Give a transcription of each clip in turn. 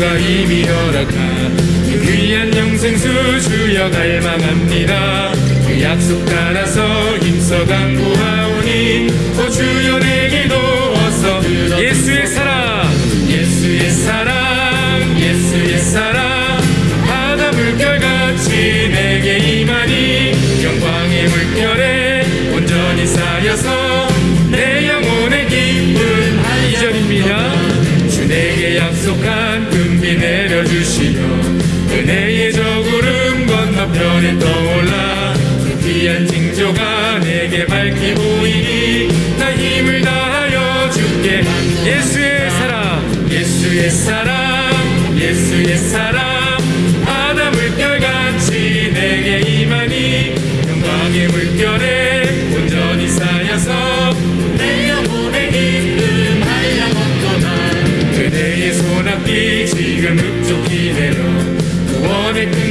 주가 이미 허락한 그 귀한 영생수 주여 갈망합니다. 그 약속 따라서 힘써 간구하오니 오 주여 내게도 어서 예수의 사랑 예수의 사랑 예수의 사랑. 바다 물결같이 내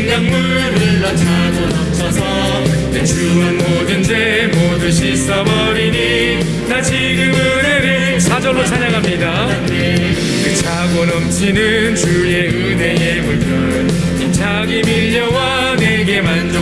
강물 흘러차고 넘쳐서 내 추한 모든 죄 모두 씻어버리니 나 지금 은혜를 사절로 찬양합니다. 그 차고 넘치는 주의 은혜의 물결 힘차게 밀려와 내게 만족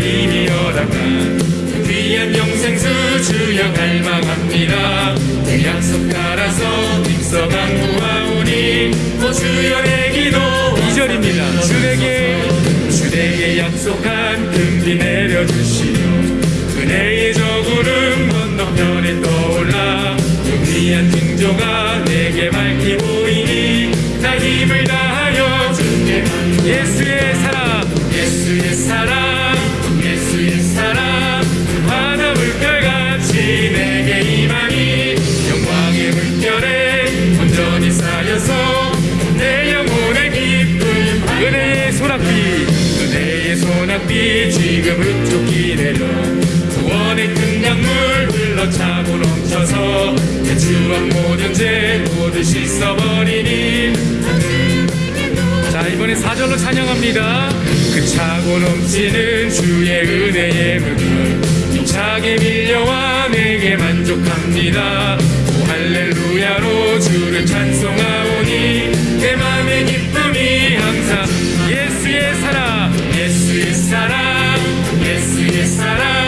이미 허락한 그 귀한 영생수 주여 갈망합니다. 그 약속 따라서 힘써 강구하오니 또 주여 내 기도 2절입니다. 주에게 주에게 약속한 금비 내려주시며 은혜의 저구름 건너편에 떠올라 그 귀한 징조가 내게 밝히 보이니 나 힘을 다하여 주께 예수의 사랑 예수의 사랑 소낙비 지금 흡족히 내려 구원의 큰 강물 흘러차고 넘쳐서 내 주한 모든 죄 모두 씻어버리니 자 이번에 사절로 찬양합니다. 그 차고 넘치는 주의 은혜의 물결 힘차게 밀려와 내게 만족합니다. 오 할렐루야로 주를 찬송하오니 내 맘의 기쁨이 예수의 사랑 예수의 사랑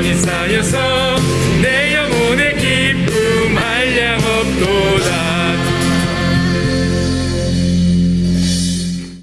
온전히 쌓여서